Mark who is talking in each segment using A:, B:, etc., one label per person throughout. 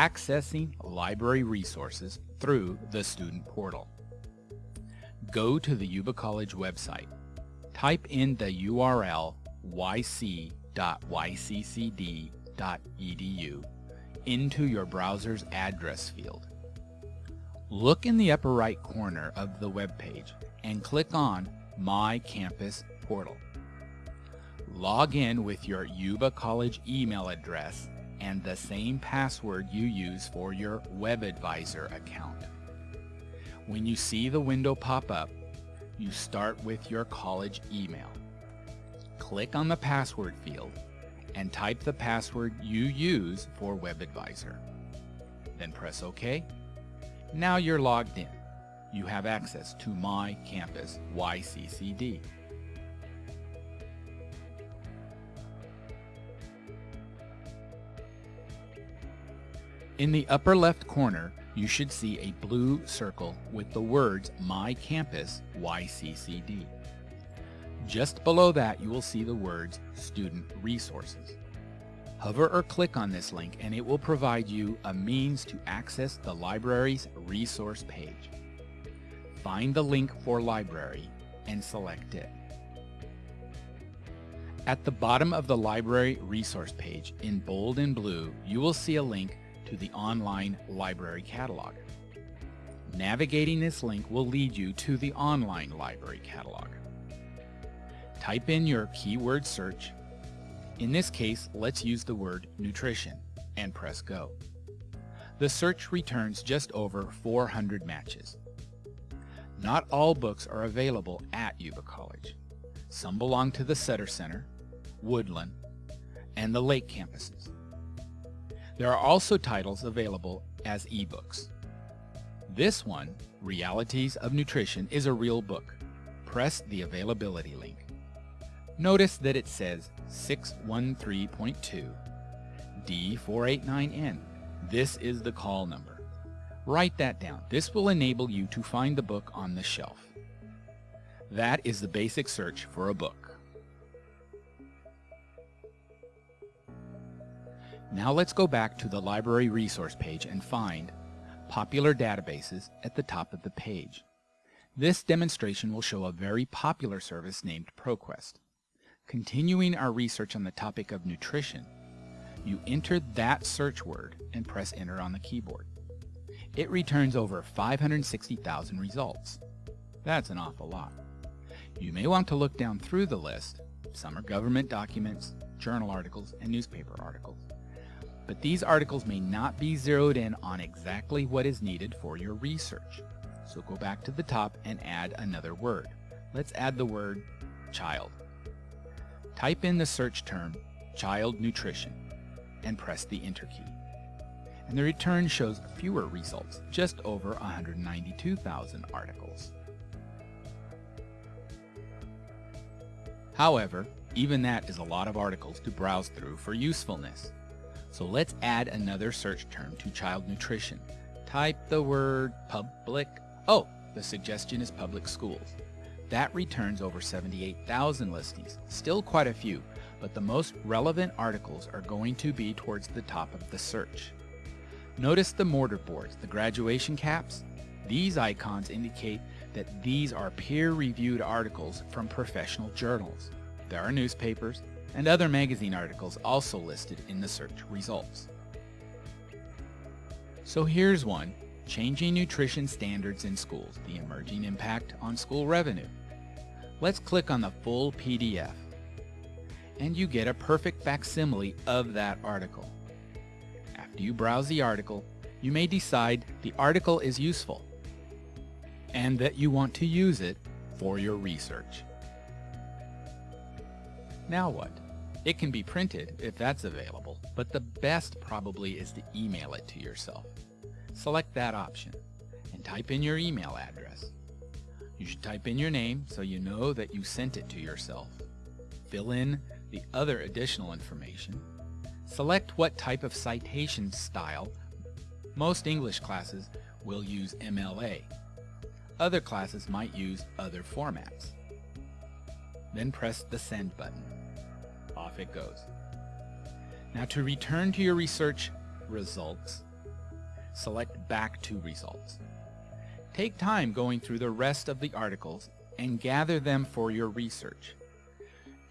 A: accessing library resources through the student portal. Go to the Yuba College website. Type in the URL yc.yccd.edu into your browser's address field. Look in the upper right corner of the web page and click on My Campus Portal. Log in with your Yuba College email address and the same password you use for your WebAdvisor account. When you see the window pop up, you start with your college email. Click on the password field and type the password you use for WebAdvisor. Then press OK. Now you're logged in. You have access to My Campus YCCD. In the upper left corner, you should see a blue circle with the words My Campus YCCD. Just below that, you will see the words Student Resources. Hover or click on this link and it will provide you a means to access the library's resource page. Find the link for library and select it. At the bottom of the library resource page in bold and blue, you will see a link to the online library catalog. Navigating this link will lead you to the online library catalog. Type in your keyword search. In this case, let's use the word nutrition and press go. The search returns just over 400 matches. Not all books are available at Yuba College. Some belong to the Sutter Center, Woodland, and the Lake campuses. There are also titles available as ebooks. This one, Realities of Nutrition, is a real book. Press the availability link. Notice that it says 613.2 D489N. This is the call number. Write that down. This will enable you to find the book on the shelf. That is the basic search for a book. Now let's go back to the library resource page and find Popular Databases at the top of the page. This demonstration will show a very popular service named ProQuest. Continuing our research on the topic of nutrition, you enter that search word and press enter on the keyboard. It returns over 560,000 results. That's an awful lot. You may want to look down through the list. Some are government documents, journal articles, and newspaper articles but these articles may not be zeroed in on exactly what is needed for your research. So go back to the top and add another word. Let's add the word child. Type in the search term child nutrition and press the enter key. And the return shows fewer results, just over 192,000 articles. However, even that is a lot of articles to browse through for usefulness. So let's add another search term to child nutrition. Type the word public. Oh, the suggestion is public schools. That returns over 78,000 listings, still quite a few, but the most relevant articles are going to be towards the top of the search. Notice the mortar boards, the graduation caps? These icons indicate that these are peer-reviewed articles from professional journals. There are newspapers, and other magazine articles also listed in the search results. So here's one, Changing Nutrition Standards in Schools, the Emerging Impact on School Revenue. Let's click on the full PDF, and you get a perfect facsimile of that article. After you browse the article, you may decide the article is useful and that you want to use it for your research. Now what? It can be printed if that's available, but the best probably is to email it to yourself. Select that option and type in your email address. You should type in your name so you know that you sent it to yourself. Fill in the other additional information. Select what type of citation style. Most English classes will use MLA. Other classes might use other formats. Then press the send button off it goes. Now to return to your research results, select Back to Results. Take time going through the rest of the articles and gather them for your research.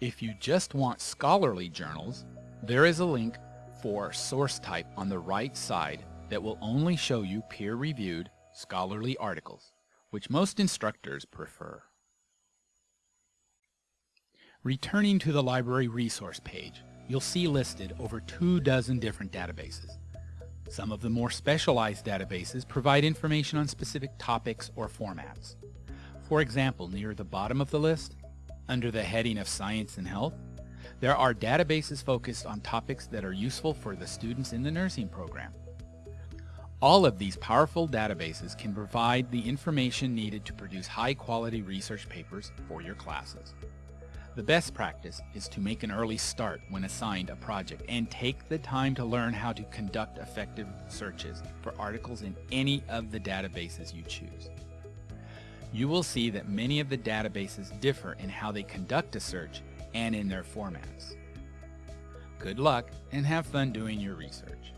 A: If you just want scholarly journals, there is a link for source type on the right side that will only show you peer-reviewed scholarly articles, which most instructors prefer. Returning to the library resource page, you'll see listed over two dozen different databases. Some of the more specialized databases provide information on specific topics or formats. For example, near the bottom of the list, under the heading of Science and Health, there are databases focused on topics that are useful for the students in the nursing program. All of these powerful databases can provide the information needed to produce high-quality research papers for your classes. The best practice is to make an early start when assigned a project and take the time to learn how to conduct effective searches for articles in any of the databases you choose. You will see that many of the databases differ in how they conduct a search and in their formats. Good luck and have fun doing your research.